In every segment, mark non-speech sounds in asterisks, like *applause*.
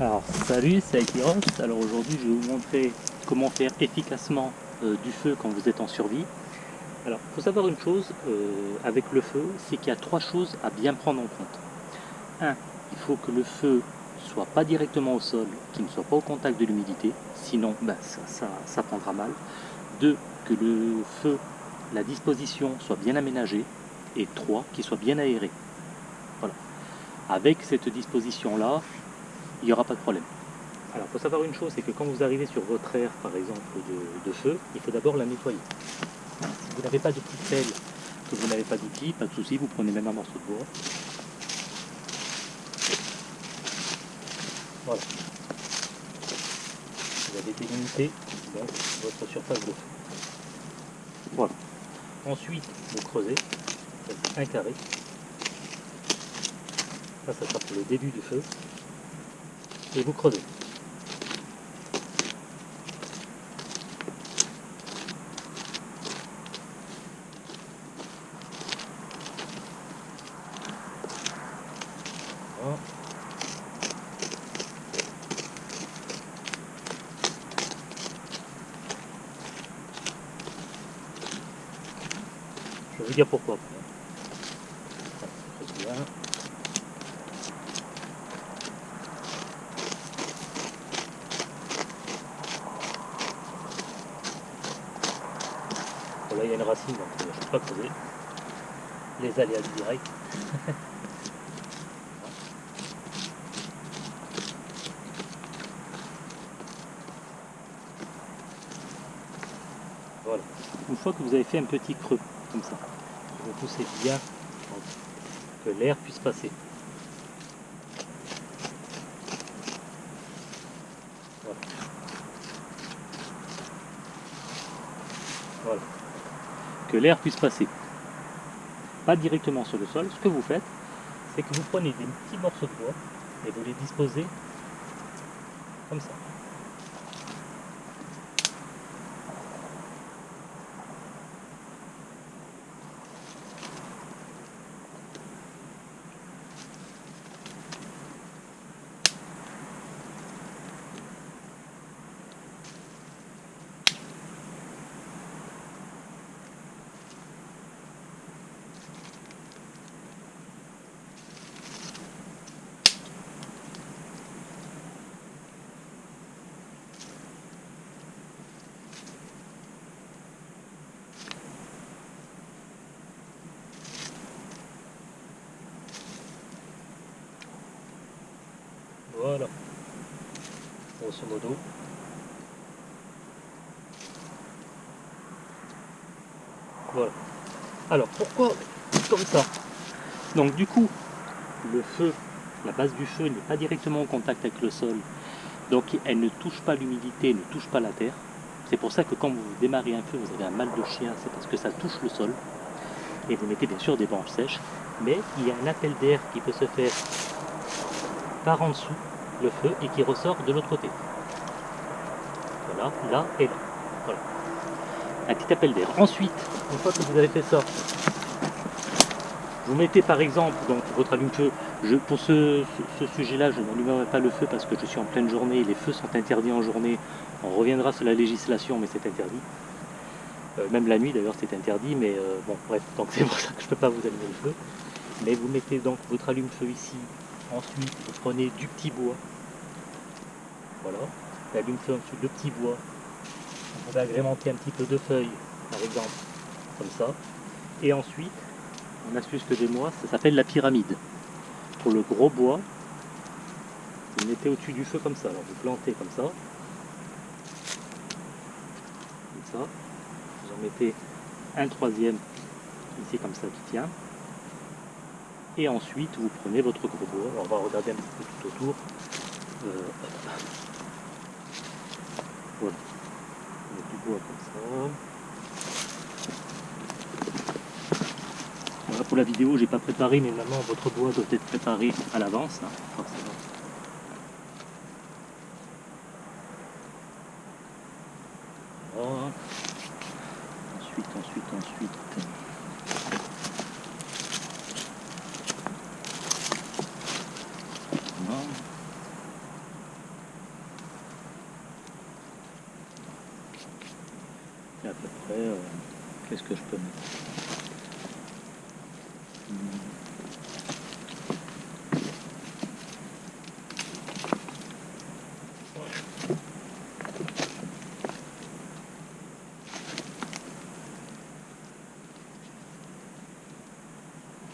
Alors salut, c'est Akiros. Alors aujourd'hui je vais vous montrer comment faire efficacement euh, du feu quand vous êtes en survie. Alors il faut savoir une chose euh, avec le feu, c'est qu'il y a trois choses à bien prendre en compte. Un, il faut que le feu soit pas directement au sol, qu'il ne soit pas au contact de l'humidité, sinon ben, ça, ça prendra mal. Deux, que le feu, la disposition soit bien aménagée. Et trois, qu'il soit bien aéré. Voilà. Avec cette disposition là, il n'y aura pas de problème. Alors, il faut savoir une chose, c'est que quand vous arrivez sur votre aire, par exemple, de, feu, il faut d'abord la nettoyer. Si vous n'avez pas de petite pelle, que vous n'avez pas d'outil, pas de souci, vous prenez même un morceau de bois. Voilà. Vous avez délimité votre surface de feu. Voilà. Ensuite, vous creusez, un carré. Ça, ça sera pour le début du feu et vous. Je vais vous dire pourquoi. Il y a une racine, donc je ne peux pas creuser. Les aléas du direct. *laughs* voilà. Une fois que vous avez fait un petit creux, comme ça, vous poussez bien pour que l'air puisse passer. Voilà. Que l'air puisse passer. Pas directement sur le sol. Ce que vous faites, c'est que vous prenez des petits morceaux de bois et vous les disposez comme ça. Voilà. Grosso modo. Voilà. Alors pourquoi comme ça? Donc du coup, le feu, la base du feu n'est pas directement en contact avec le sol. Donc elle ne touche pas l'humidité, ne touche pas la terre. C'est pour ça que quand vous démarrez un feu, vous avez un mal de chien, c'est parce que ça touche le sol. Et vous mettez bien sûr des branches sèches. Mais il y a un appel d'air qui peut se faire par en dessous le feu et qui ressort de l'autre côté. Voilà, là et là. Voilà. Un petit appel d'air. Ensuite, une fois que vous avez fait ça, vous mettez par exemple donc votre allume-feu. Pour ce, sujet-là, je n'allumerai pas le feu parce que je suis en pleine journée. Les feux sont interdits en journée. On reviendra sur la législation, mais c'est interdit. Euh, même la nuit d'ailleurs c'est interdit, mais euh, bon bref, donc *laughs* c'est pour ça que je ne peux pas vous allumer le feu. Mais vous mettez donc votre allume-feu ici, Ensuite, vous prenez du petit bois. Voilà. L'allume-feu en dessous de petit bois. On va agrémenter un petit peu de feuilles, par exemple, comme ça. Et ensuite, une astuce que des mois, ça s'appelle la pyramide. Pour le gros bois, vous mettez au-dessus du feu comme ça. Alors vous plantez comme ça. Comme ça. Vous en mettez un troisième ici comme ça qui tient et ensuite vous prenez votre gros bois, on va regarder un petit peu tout autour. Euh, voilà. Voilà pour la vidéo, j'ai pas préparé, mais maintenant votre bois doit être préparé à l'avance, hein, forcément. Ensuite, ensuite, ensuite. qu'est-ce que je peux mettre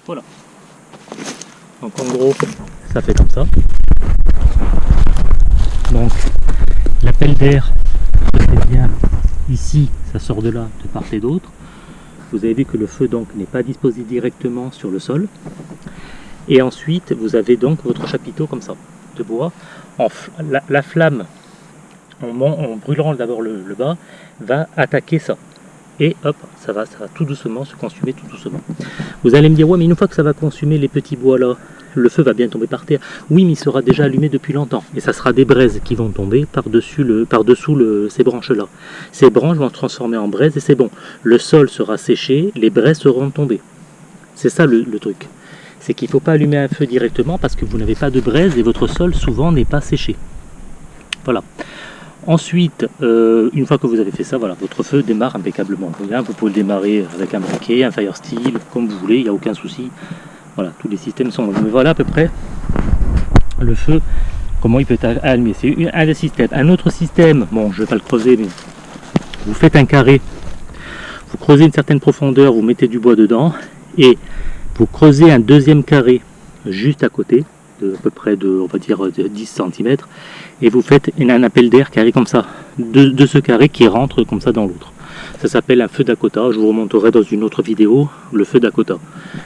Voilà. Donc en gros, ça fait comme ça. Donc l'appel d'air, c'est bien ici, ça sort de là, de part et d'autre. Vous avez vu que le feu donc n'est pas disposé directement sur le sol. Et ensuite, vous avez donc votre chapiteau comme ça, de bois. En la, flamme, en, brûlant d'abord le, le bas, va attaquer ça et hop, ça va, ça va tout doucement se consumer tout doucement. Vous allez me dire, ouais, mais une fois que ça va consumer les petits bois là, le feu va bien tomber par terre. Oui, mais il sera déjà allumé depuis longtemps. Et ça sera des braises qui vont tomber par-dessus le, par dessous le, ces branches-là. Ces branches vont se transformer en braises et c'est bon. Le sol sera séché, les braises seront tombées. C'est ça le, truc. C'est qu'il ne faut pas allumer un feu directement parce que vous n'avez pas de braise et votre sol souvent n'est pas séché. Voilà. Ensuite, euh, une fois que vous avez fait ça, voilà, votre feu démarre impeccablement. Vous pouvez le démarrer avec un briquet, un fire steel, comme vous voulez, il n'y a aucun souci. Voilà, tous les systèmes sont Mais voilà à peu près le feu, comment il peut être allumé. C'est un des systèmes. Un autre système, bon, je ne vais pas le creuser, mais vous faites un carré, vous creusez une certaine profondeur, vous mettez du bois dedans, et vous creusez un deuxième carré juste à côté, de à peu près de, on va dire, 10 cm, et vous faites un appel d'air carré comme ça, de, ce carré qui rentre comme ça dans l'autre. Ça s'appelle un feu d'Akota, je vous remonterai dans une autre vidéo le feu d'Akota,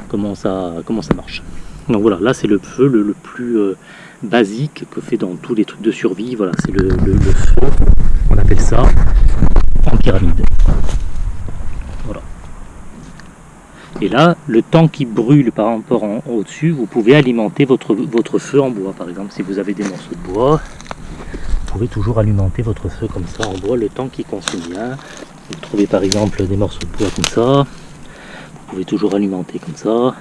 comment ça, comment ça marche. Donc voilà, là c'est le feu le, plus euh, basique que fait dans tous les trucs de survie, voilà, c'est le, feu, on appelle ça en pyramide. Et là, le temps qui brûle par rapport au-dessus, vous pouvez alimenter votre, votre feu en bois. Par exemple, si vous avez des morceaux de bois, vous pouvez toujours alimenter votre feu comme ça en bois le temps qui consomme bien. Vous trouvez par exemple des morceaux de bois comme ça, vous pouvez toujours alimenter comme ça.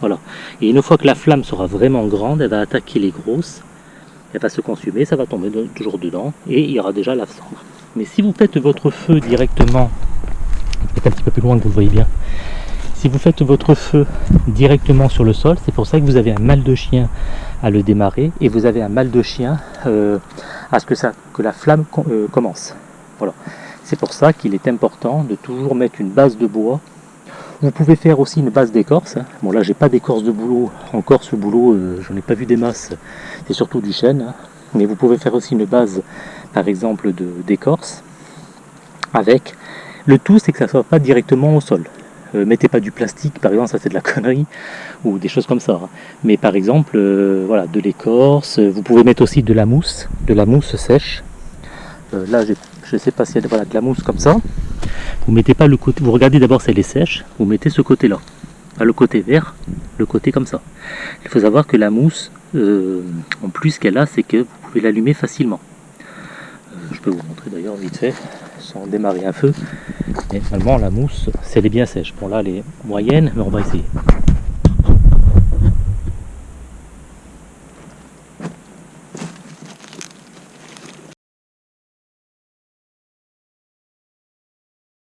Voilà. Et une fois que la flamme sera vraiment grande, elle va attaquer les grosses, elle va se consumer, ça va tomber toujours dedans et il y aura déjà la cendre. Mais si vous faites votre feu directement, peut-être un petit peu plus loin que vous le voyez bien, si vous faites votre feu directement sur le sol, c'est pour ça que vous avez un mal de chien à le démarrer et vous avez un mal de chien euh, à ce que, ça, que la flamme euh, commence. Voilà. C'est pour ça qu'il est important de toujours mettre une base de bois. Vous pouvez faire aussi une base d'écorce. Bon là j'ai pas d'écorce de boulot, encore ce boulot, euh, j'en ai pas vu des masses, c'est surtout du chêne. Hein. Mais vous pouvez faire aussi une base par exemple d'écorce avec le tout c'est que ça ne soit pas directement au sol. Euh, mettez pas du plastique, par exemple, ça c'est de la connerie, ou des choses comme ça. Hein. Mais par exemple, euh, voilà, de l'écorce, vous pouvez mettre aussi de la mousse, de la mousse sèche. Euh, là, je ne sais pas s'il y a voilà, de la mousse comme ça. Vous mettez pas le côté, vous regardez d'abord si elle est sèche, vous mettez ce côté-là. Le côté vert, le côté comme ça. Il faut savoir que la mousse, en plus qu'elle a, c'est que vous pouvez l'allumer facilement. je peux vous montrer d'ailleurs vite fait sans démarrer un feu. Et finalement, la mousse, c'est elle est bien sèche. Bon, là, elle est moyenne, mais on va essayer.